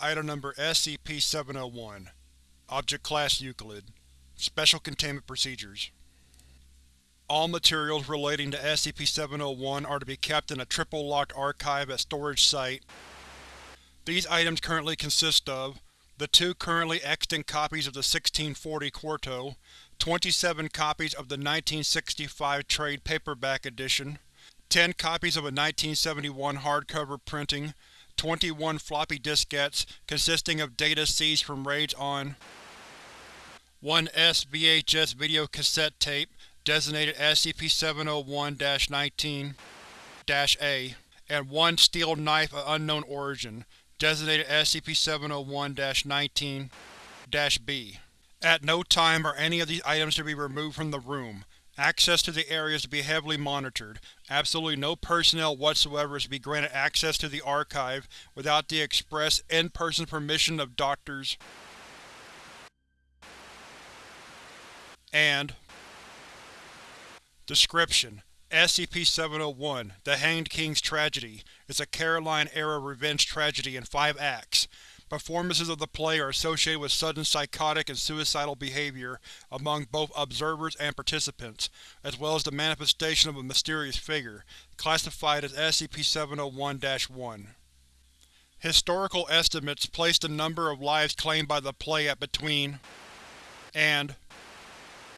Item Number SCP-701 Object Class Euclid Special Containment Procedures All materials relating to SCP-701 are to be kept in a triple-locked archive at Storage Site. These items currently consist of the two currently extant copies of the 1640 Quarto, 27 copies of the 1965 trade paperback edition, 10 copies of a 1971 hardcover printing, 21 floppy diskettes consisting of data seized from raids on one S-VHS video cassette tape designated SCP-701-19-A, and one steel knife of unknown origin, designated SCP-701-19-B. At no time are any of these items to be removed from the room. Access to the area is to be heavily monitored. Absolutely no personnel whatsoever is to be granted access to the archive without the express, in-person permission of Doctors and Description: SCP-701, The Hanged King's Tragedy, is a Caroline-era revenge tragedy in five acts. Performances of the play are associated with sudden psychotic and suicidal behavior among both observers and participants, as well as the manifestation of a mysterious figure, classified as SCP-701-1. Historical estimates place the number of lives claimed by the play at between and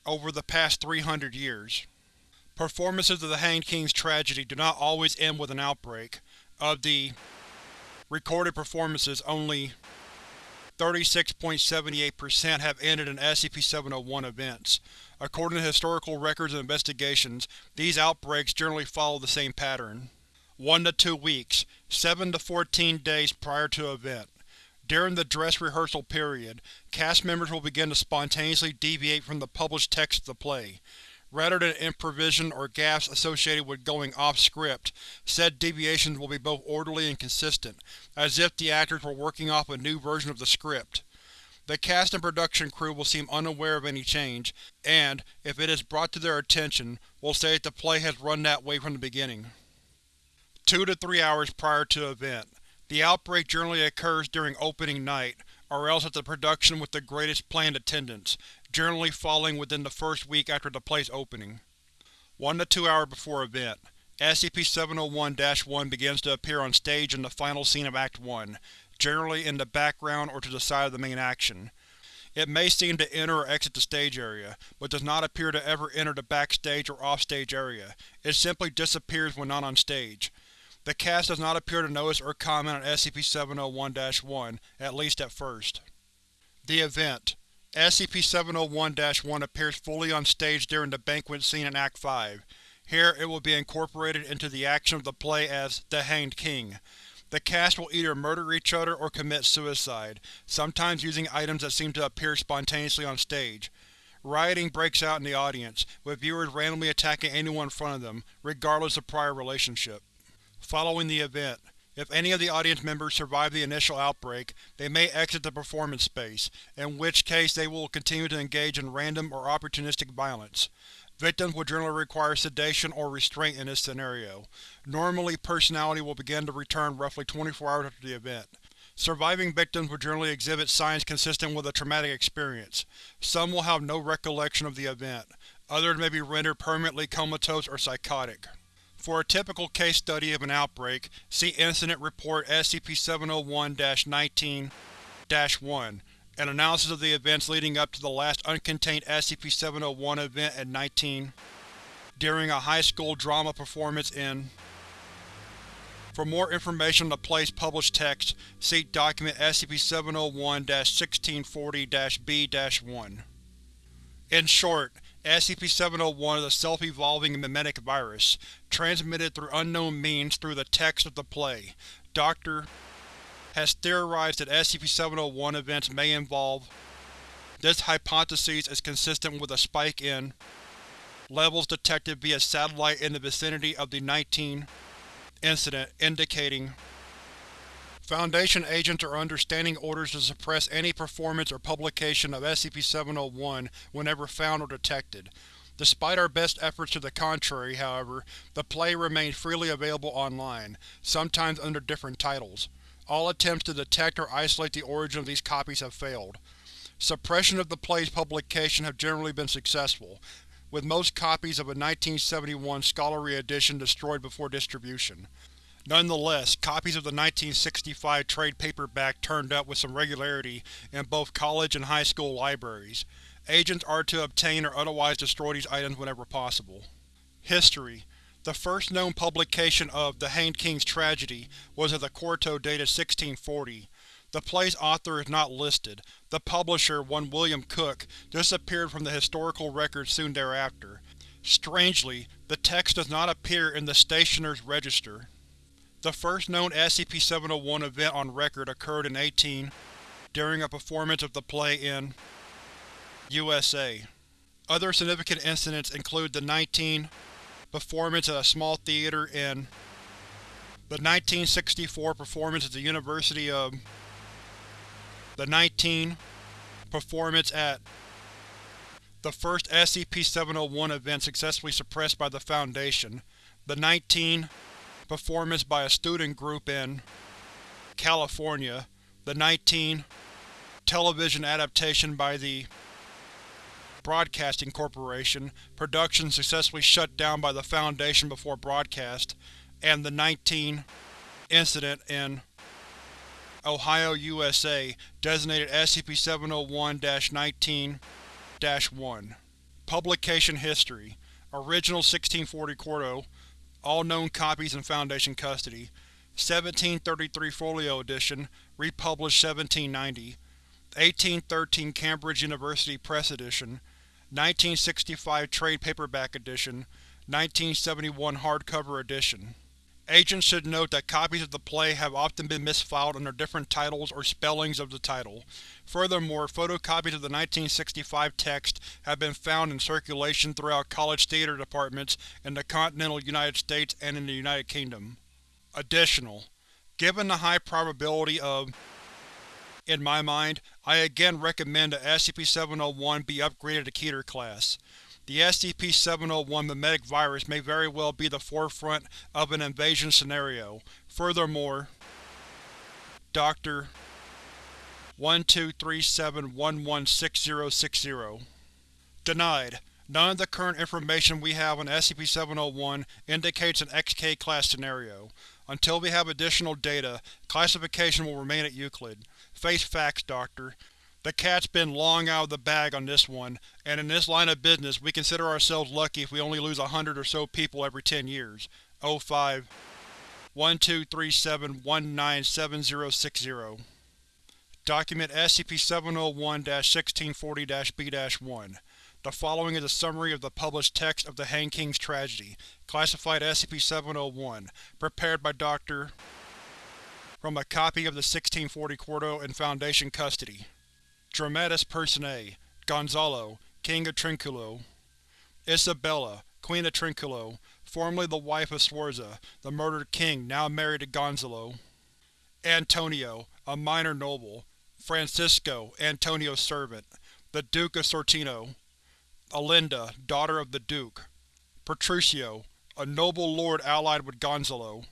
over the past 300 years. Performances of the Hanged King's Tragedy do not always end with an outbreak. Of the recorded performances, only 36.78% have ended in SCP-701 events. According to historical records and investigations, these outbreaks generally follow the same pattern. 1 to 2 weeks, 7 to 14 days prior to event. During the dress rehearsal period, cast members will begin to spontaneously deviate from the published text of the play. Rather than improvisation or gaffes associated with going off-script, said deviations will be both orderly and consistent, as if the actors were working off a new version of the script. The cast and production crew will seem unaware of any change, and, if it is brought to their attention, will say that the play has run that way from the beginning. 2 to 3 hours prior to event. The outbreak generally occurs during opening night, or else at the production with the greatest planned attendance, generally falling within the first week after the play's opening. 1 to 2 hours before event, SCP-701-1 begins to appear on stage in the final scene of Act 1, generally in the background or to the side of the main action. It may seem to enter or exit the stage area, but does not appear to ever enter the backstage or offstage area. It simply disappears when not on stage. The cast does not appear to notice or comment on SCP-701-1, at least at first. The Event SCP-701-1 appears fully on stage during the banquet scene in Act 5. Here, it will be incorporated into the action of the play as The Hanged King. The cast will either murder each other or commit suicide, sometimes using items that seem to appear spontaneously on stage. Rioting breaks out in the audience, with viewers randomly attacking anyone in front of them, regardless of prior relationship. Following the event, if any of the audience members survive the initial outbreak, they may exit the performance space, in which case they will continue to engage in random or opportunistic violence. Victims will generally require sedation or restraint in this scenario. Normally, personality will begin to return roughly 24 hours after the event. Surviving victims will generally exhibit signs consistent with a traumatic experience. Some will have no recollection of the event. Others may be rendered permanently comatose or psychotic. For a typical case study of an outbreak, see Incident Report SCP-701-19-1, an analysis of the events leading up to the last uncontained SCP-701 event at 19 during a high school drama performance in For more information on the play's published text, see Document SCP-701-1640-B-1. In short, SCP-701 is a self-evolving memetic virus, transmitted through unknown means through the text of the play. Dr. has theorized that SCP-701 events may involve This hypothesis is consistent with a spike in levels detected via satellite in the vicinity of the 19 incident, indicating Foundation agents are under standing orders to suppress any performance or publication of SCP-701 whenever found or detected. Despite our best efforts to the contrary, however, the play remains freely available online, sometimes under different titles. All attempts to detect or isolate the origin of these copies have failed. Suppression of the play's publication have generally been successful, with most copies of a 1971 scholarly edition destroyed before distribution. Nonetheless, copies of the 1965 trade paperback turned up with some regularity in both college and high school libraries. Agents are to obtain or otherwise destroy these items whenever possible. History The first known publication of The Hanged King's Tragedy was of the quarto dated 1640. The play's author is not listed. The publisher, one William Cook, disappeared from the historical records soon thereafter. Strangely, the text does not appear in the Stationer's Register. The first known SCP-701 event on record occurred in 18 during a performance of the play in USA. Other significant incidents include the 19 performance at a small theater in the 1964 performance at the University of the 19 performance at the first SCP-701 event successfully suppressed by the Foundation, the 19 performance by a student group in California, the 19 television adaptation by the Broadcasting Corporation, production successfully shut down by the Foundation before broadcast, and the 19 incident in Ohio, USA, designated SCP-701-19-1. Publication History Original 1640 Quarto All known copies in Foundation custody. 1733 Folio Edition Republished 1790 1813 Cambridge University Press Edition. 1965 Trade Paperback Edition. 1971 Hardcover Edition Agents should note that copies of the play have often been misfiled under different titles or spellings of the title. Furthermore, photocopies of the 1965 text have been found in circulation throughout college theater departments in the continental United States and in the United Kingdom. Additional: Given the high probability of in my mind, I again recommend that SCP-701 be upgraded to Keter class. The SCP-701 memetic virus may very well be the forefront of an invasion scenario. Furthermore, Dr. 1237116060 Denied. None of the current information we have on SCP-701 indicates an XK-class scenario. Until we have additional data, classification will remain at Euclid. Face facts, Doctor. The cat's been long out of the bag on this one, and in this line of business we consider ourselves lucky if we only lose a hundred or so people every ten years. 05 1237197060 Document SCP-701-1640-B-1 The following is a summary of the published text of The Hang King's Tragedy, classified SCP-701, prepared by Dr. from a copy of the 1640 Quarto in Foundation custody. Dramatis Personae Gonzalo, King of Trinculo Isabella, Queen of Trinculo, formerly the wife of Sforza, the murdered king now married to Gonzalo. Antonio, a minor noble. Francisco, Antonio's servant. The Duke of Sortino. Alinda, daughter of the Duke. Petruchio, a noble lord allied with Gonzalo.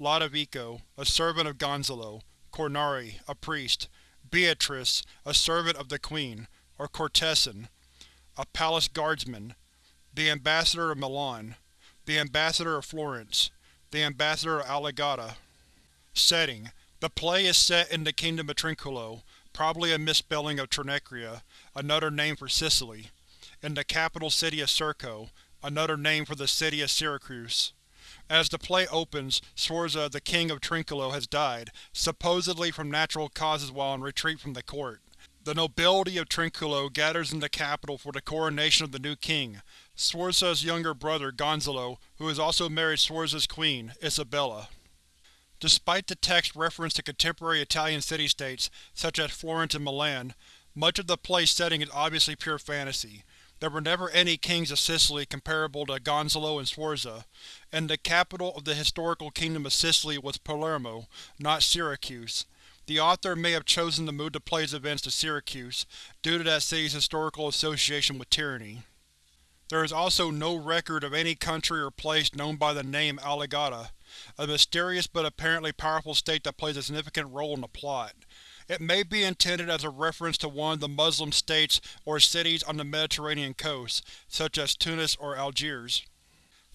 Lodovico, a servant of Gonzalo. Cornari, a priest. Beatrice, a servant of the Queen, or courtesan, a palace guardsman, the Ambassador of Milan, the Ambassador of Florence, the Ambassador of Aligata. Setting: The play is set in the Kingdom of Trinculo, probably a misspelling of Trinacria, another name for Sicily, in the capital city of Circo, another name for the city of Syracuse. As the play opens, Sforza, the king of Trinculo, has died, supposedly from natural causes while in retreat from the court. The nobility of Trinculo gathers in the capital for the coronation of the new king, Sforza's younger brother Gonzalo, who has also married Sforza's queen, Isabella. Despite the text reference to contemporary Italian city-states, such as Florence and Milan, much of the play's setting is obviously pure fantasy. There were never any kings of Sicily comparable to Gonzalo and Sforza, and the capital of the historical kingdom of Sicily was Palermo, not Syracuse. The author may have chosen to move the play's events to Syracuse, due to that city's historical association with tyranny. There is also no record of any country or place known by the name Aligata, a mysterious but apparently powerful state that plays a significant role in the plot. It may be intended as a reference to one of the Muslim states or cities on the Mediterranean coast, such as Tunis or Algiers.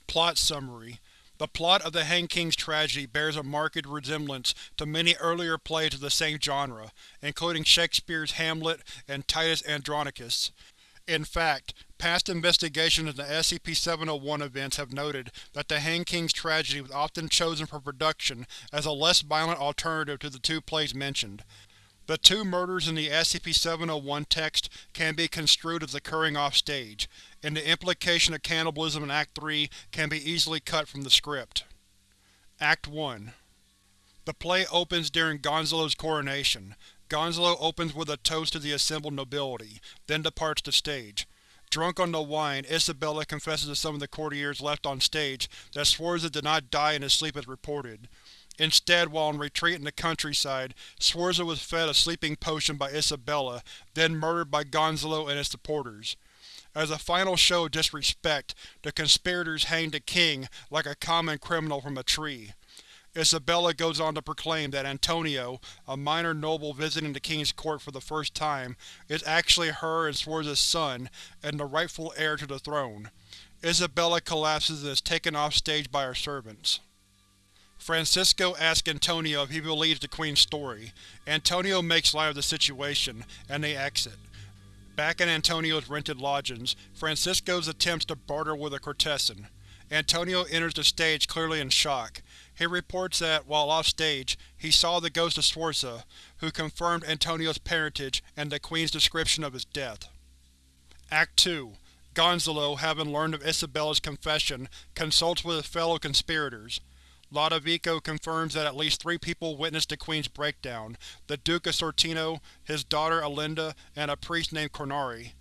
Plot Summary The plot of The Hanged King's tragedy bears a marked resemblance to many earlier plays of the same genre, including Shakespeare's Hamlet and Titus Andronicus. In fact, past investigations into SCP-701 events have noted that The Hanged King's tragedy was often chosen for production as a less violent alternative to the two plays mentioned. The two murders in the SCP-701 text can be construed as occurring off-stage, and the implication of cannibalism in Act 3 can be easily cut from the script. Act 1 The play opens during Gonzalo's coronation. Gonzalo opens with a toast to the assembled nobility, then departs the stage. Drunk on the wine, Isabella confesses to some of the courtiers left on stage that Sforza did not die in his sleep as reported. Instead, while in retreat in the countryside, Sforza was fed a sleeping potion by Isabella, then murdered by Gonzalo and his supporters. As a final show of disrespect, the conspirators hanged the king like a common criminal from a tree. Isabella goes on to proclaim that Antonio, a minor noble visiting the king's court for the first time, is actually her and Sforza's son, and the rightful heir to the throne. Isabella collapses and is taken off stage by her servants. Francisco asks Antonio if he believes the Queen's story. Antonio makes light of the situation, and they exit. Back in Antonio's rented lodgings, Francisco's attempts to barter with a Cortesan. Antonio enters the stage clearly in shock. He reports that, while off-stage, he saw the ghost of Sforza, who confirmed Antonio's parentage and the Queen's description of his death. Act 2 Gonzalo, having learned of Isabella's confession, consults with his fellow conspirators. Lodovico confirms that at least three people witnessed the Queen's breakdown, the Duke of Sortino, his daughter Alinda, and a priest named Cornari.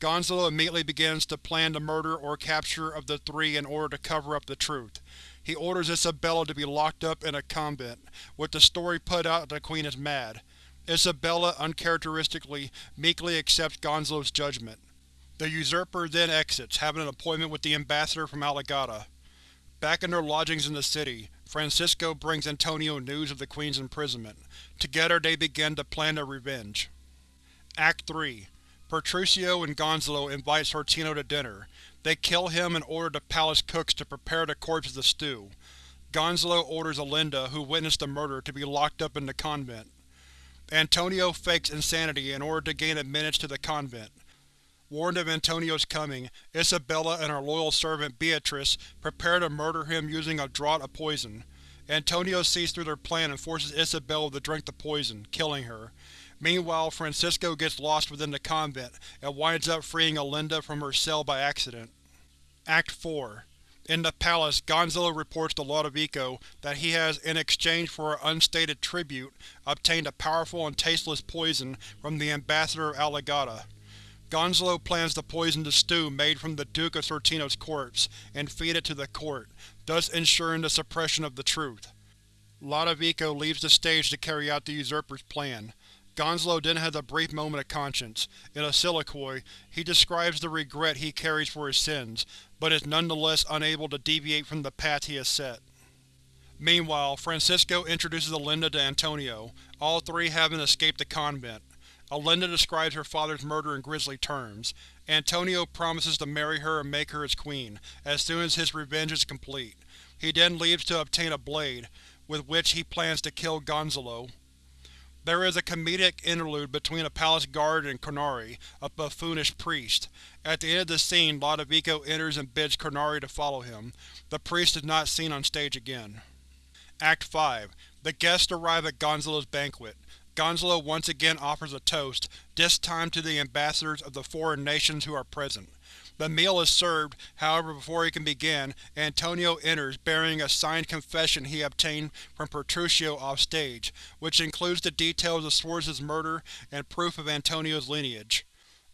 Gonzalo immediately begins to plan the murder or capture of the three in order to cover up the truth. He orders Isabella to be locked up in a convent, with the story put out that the Queen is mad. Isabella, uncharacteristically, meekly accepts Gonzalo's judgment. The usurper then exits, having an appointment with the ambassador from Aligata. Back in their lodgings in the city, Francisco brings Antonio news of the Queen's imprisonment. Together they begin to plan their revenge. Act 3 Petruchio and Gonzalo invite Sortino to dinner. They kill him and order the palace cooks to prepare the corpse of the stew. Gonzalo orders Alinda, who witnessed the murder, to be locked up in the convent. Antonio fakes insanity in order to gain admittance to the convent. Warned of Antonio's coming, Isabella and her loyal servant Beatrice prepare to murder him using a draught of poison. Antonio sees through their plan and forces Isabella to drink the poison, killing her. Meanwhile, Francisco gets lost within the convent and winds up freeing Alinda from her cell by accident. Act 4 In the palace, Gonzalo reports to Lodovico that he has, in exchange for an unstated tribute, obtained a powerful and tasteless poison from the ambassador of Aligata. Gonzalo plans to poison the stew made from the Duke of Sortino's corpse, and feed it to the court, thus ensuring the suppression of the truth. Lodovico leaves the stage to carry out the usurper's plan. Gonzalo then has a brief moment of conscience. In a soliloquy, he describes the regret he carries for his sins, but is nonetheless unable to deviate from the path he has set. Meanwhile, Francisco introduces Alinda to Antonio, all three having escaped the convent. Alinda describes her father's murder in grisly terms. Antonio promises to marry her and make her his queen, as soon as his revenge is complete. He then leaves to obtain a blade, with which he plans to kill Gonzalo. There is a comedic interlude between a palace guard and Cornari, a buffoonish priest. At the end of the scene, Lodovico enters and bids Cornari to follow him. The priest is not seen on stage again. Act 5 The guests arrive at Gonzalo's banquet. Gonzalo once again offers a toast, this time to the ambassadors of the foreign nations who are present. The meal is served, however before he can begin, Antonio enters bearing a signed confession he obtained from Petruchio off-stage, which includes the details of Sforza's murder and proof of Antonio's lineage.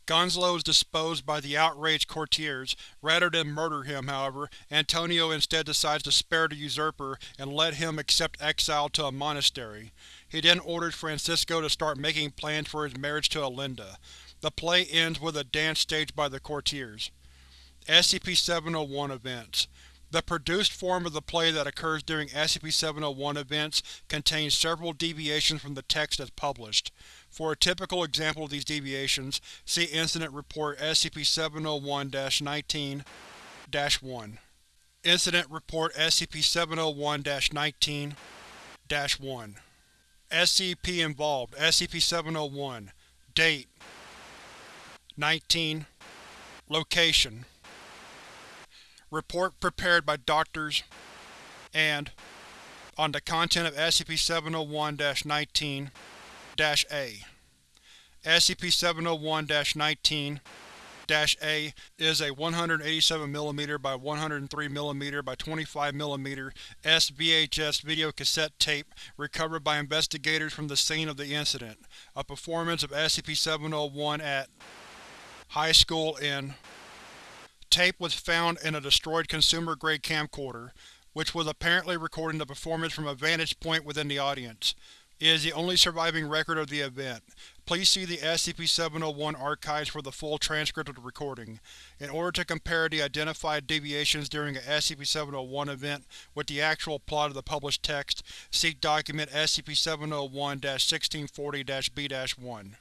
Gonzalo is disposed by the outraged courtiers. Rather than murder him, however, Antonio instead decides to spare the usurper and let him accept exile to a monastery. He then orders Francisco to start making plans for his marriage to Alinda. The play ends with a dance staged by the courtiers. SCP-701 Events The produced form of the play that occurs during SCP-701 events contains several deviations from the text as published. For a typical example of these deviations, see Incident Report SCP-701-19-1. Incident Report SCP-701-19-1 SCP involved SCP-701 Date 19 Location Report prepared by Doctors and on the content of SCP-701-19-A SCP-701-19 a is a 187mm by 103mm by 25mm S-VHS videocassette tape recovered by investigators from the scene of the incident. A performance of SCP-701 at High School in Tape was found in a destroyed consumer-grade camcorder, which was apparently recording the performance from a vantage point within the audience. It is the only surviving record of the event. Please see the SCP-701 archives for the full transcript of the recording. In order to compare the identified deviations during a SCP-701 event with the actual plot of the published text, see Document SCP-701-1640-B-1.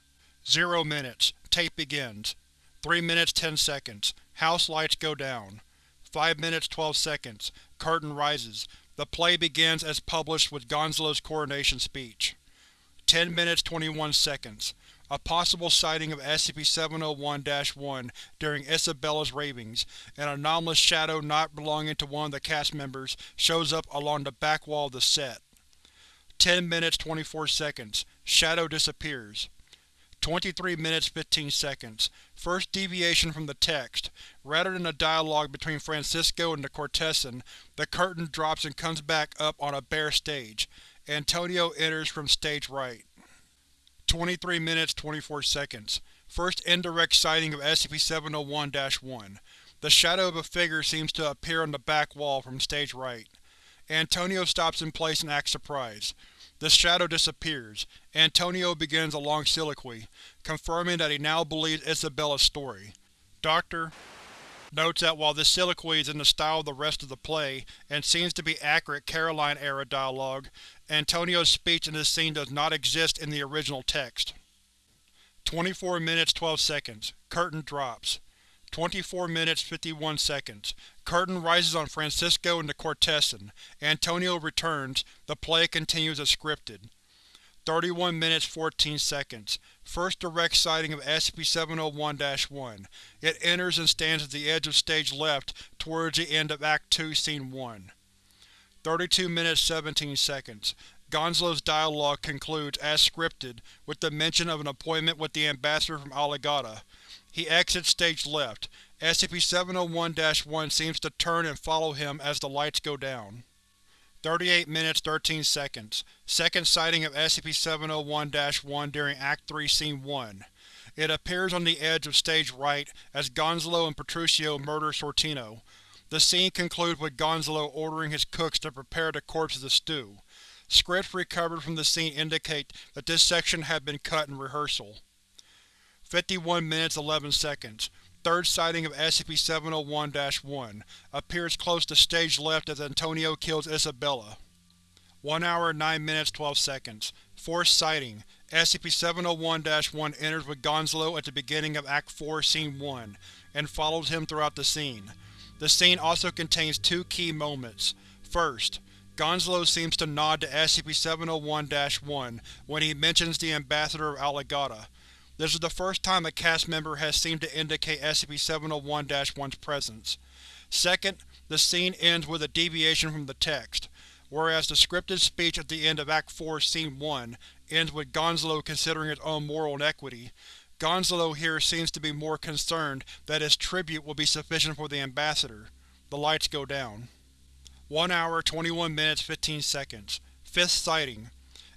0 minutes. Tape begins. 3 minutes 10 seconds. House lights go down. 5 minutes 12 seconds. Curtain rises. The play begins as published with Gonzalo's coronation speech. 10 minutes 21 seconds. A possible sighting of SCP-701-1 during Isabella's ravings. An anomalous shadow not belonging to one of the cast members shows up along the back wall of the set. 10 minutes 24 seconds. Shadow disappears. 23 minutes 15 seconds. First deviation from the text. Rather than a dialogue between Francisco and the Cortessan, the curtain drops and comes back up on a bare stage. Antonio enters from stage right. 23 minutes 24 seconds. First indirect sighting of SCP-701-1. The shadow of a figure seems to appear on the back wall from stage right. Antonio stops in place and acts surprised. The shadow disappears. Antonio begins a long soliloquy, confirming that he now believes Isabella's story. Doctor notes that while this soliloquy is in the style of the rest of the play, and seems to be accurate Caroline-era dialogue, Antonio's speech in this scene does not exist in the original text. 24 minutes 12 seconds. Curtain drops. 24 minutes 51 seconds. Curtain rises on Francisco and the Cortessan. Antonio returns. The play continues as scripted. 31 minutes 14 seconds. First direct sighting of SCP-701-1. It enters and stands at the edge of stage left towards the end of Act 2, Scene 1. 32 minutes 17 seconds. Gonzalo's dialogue concludes, as scripted, with the mention of an appointment with the Ambassador from Aligata. He exits stage left. SCP-701-1 seems to turn and follow him as the lights go down. 38 minutes 13 seconds. Second sighting of SCP-701-1 during Act 3 Scene 1. It appears on the edge of stage right as Gonzalo and Petruchio murder Sortino. The scene concludes with Gonzalo ordering his cooks to prepare the corpse as a stew. Scripts recovered from the scene indicate that this section had been cut in rehearsal. 51 minutes 11 seconds. Third sighting of SCP-701-1. Appears close to stage left as Antonio kills Isabella. 1 hour 9 minutes 12 seconds. Fourth sighting. SCP-701-1 enters with Gonzalo at the beginning of Act 4 Scene 1, and follows him throughout the scene. The scene also contains two key moments. First, Gonzalo seems to nod to SCP-701-1 when he mentions the Ambassador of Aligata. This is the first time a cast member has seemed to indicate SCP-701-1's presence. Second, the scene ends with a deviation from the text, whereas the scripted speech at the end of Act 4 Scene 1 ends with Gonzalo considering his own moral inequity. Gonzalo here seems to be more concerned that his tribute will be sufficient for the Ambassador. The lights go down. 1 hour 21 minutes 15 seconds. Fifth sighting.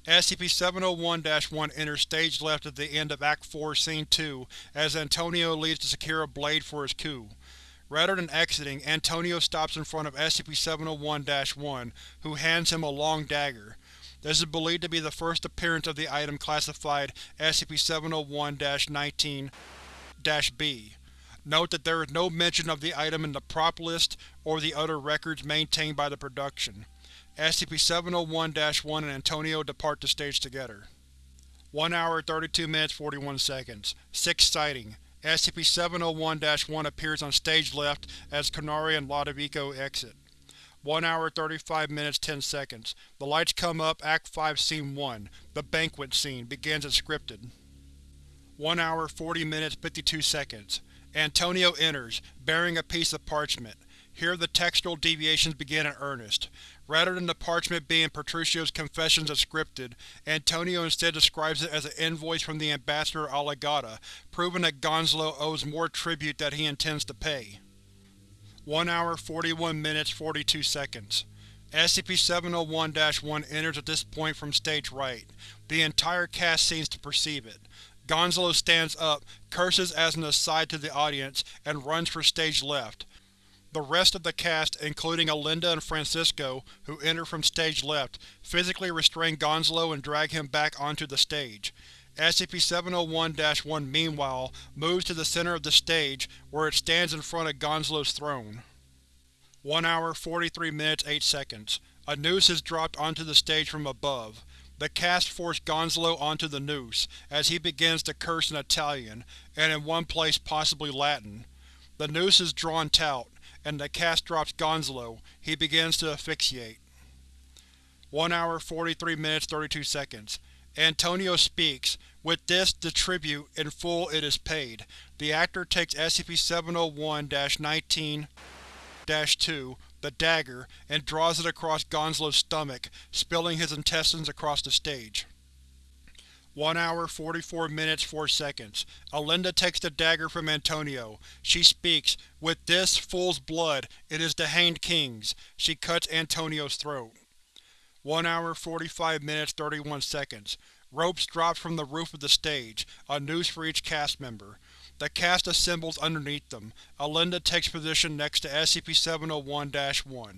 SCP-701-1 enters stage left at the end of Act 4 Scene 2 as Antonio leaves to secure a blade for his coup. Rather than exiting, Antonio stops in front of SCP-701-1, who hands him a long dagger. This is believed to be the first appearance of the item classified SCP-701-19-B. Note that there is no mention of the item in the prop list or the other records maintained by the production. SCP-701-1 and Antonio depart the stage together. 1 hour 32 minutes 41 seconds. Sixth sighting. SCP-701-1 appears on stage left as Cornari and Lodovico exit. 1 hour 35 minutes 10 seconds. The lights come up Act 5 Scene 1. The banquet scene begins as scripted. 1 hour 40 minutes 52 seconds. Antonio enters, bearing a piece of parchment. Here the textual deviations begin in earnest. Rather than the parchment being Petruchio's confessions as scripted, Antonio instead describes it as an invoice from the Ambassador Aligata, proving that Gonzalo owes more tribute that he intends to pay. 1 hour 41 minutes 42 seconds. SCP-701-1 enters at this point from stage right. The entire cast seems to perceive it. Gonzalo stands up, curses as an aside to the audience, and runs for stage left. The rest of the cast, including Alinda and Francisco, who enter from stage left, physically restrain Gonzalo and drag him back onto the stage. SCP-701-1 meanwhile moves to the center of the stage, where it stands in front of Gonzalo's throne. 1 hour 43 minutes 8 seconds. A noose is dropped onto the stage from above. The cast force Gonzalo onto the noose, as he begins to curse in Italian, and in one place possibly Latin. The noose is drawn taut, and the cast drops Gonzalo, he begins to asphyxiate. 1 hour 43 minutes 32 seconds. Antonio speaks. With this, the tribute, in full it is paid. The actor takes SCP-701-19-2, the dagger, and draws it across Gonzalo's stomach, spilling his intestines across the stage. 1 hour 44 minutes 4 seconds. Alinda takes the dagger from Antonio. She speaks, With this, fool's blood, it is the Hanged King's. She cuts Antonio's throat. 1 hour 45 minutes 31 seconds. Ropes drop from the roof of the stage, a noose for each cast member. The cast assembles underneath them. Alinda takes position next to SCP-701-1.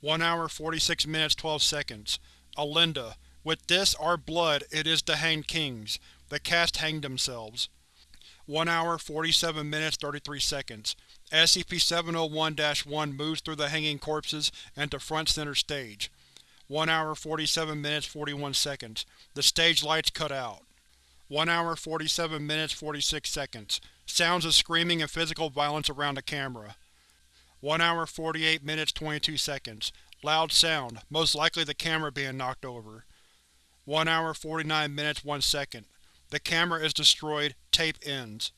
1 hour 46 minutes 12 seconds. Alinda, with this, our blood, it is to hang King's. The cast hang themselves. 1 hour 47 minutes 33 seconds. SCP-701-1 moves through the hanging corpses and to front center stage. 1 hour 47 minutes 41 seconds. The stage lights cut out. 1 hour 47 minutes 46 seconds. Sounds of screaming and physical violence around the camera. 1 hour 48 minutes 22 seconds. Loud sound, most likely the camera being knocked over. 1 hour 49 minutes 1 second. The camera is destroyed, tape ends.